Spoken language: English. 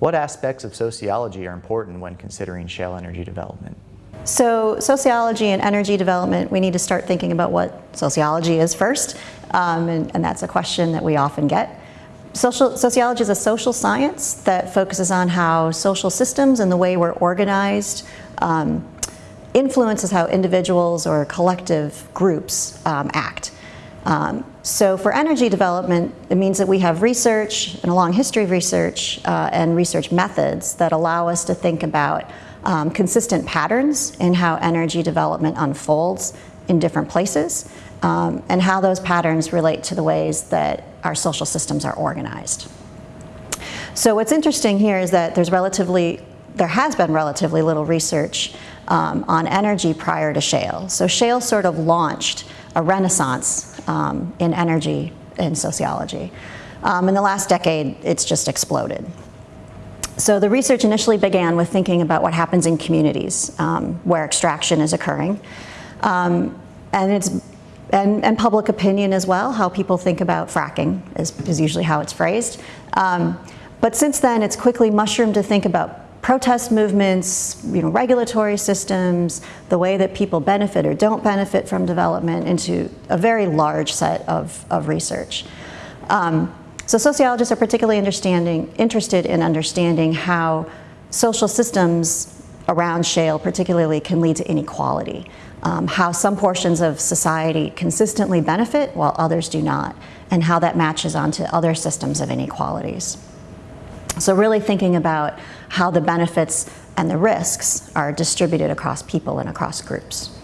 What aspects of sociology are important when considering shale energy development? So sociology and energy development, we need to start thinking about what sociology is first, um, and, and, that's a question that we often get. Social, sociology is a social science that focuses on how social systems and the way we're organized um, influences how individuals or collective groups um, act. Um, so for energy development, it means that we have research and a long history of research uh, and research methods that allow us to think about um, consistent patterns in how energy development unfolds in different places um, and how those patterns relate to the ways that our social systems are organized. So what's interesting here is that there's relatively, there has been relatively little research um, on energy prior to shale. So shale sort of launched a renaissance um, in energy in sociology. Um, in the last decade, it's just exploded. So the research initially began with thinking about what happens in communities um, where extraction is occurring. Um, and it's and, and, public opinion as well, how people think about fracking is, is usually how it's phrased. Um, but since then, it's quickly mushroomed to think about protest movements, you know, regulatory systems, the way that people benefit or don't benefit from development into a very large set of, of research. Um, so sociologists are particularly understanding, interested in understanding how social systems around shale particularly can lead to inequality, um, how some portions of society consistently benefit while others do not, and how that matches onto other systems of inequalities. So really thinking about how the benefits and the risks are distributed across people and across groups.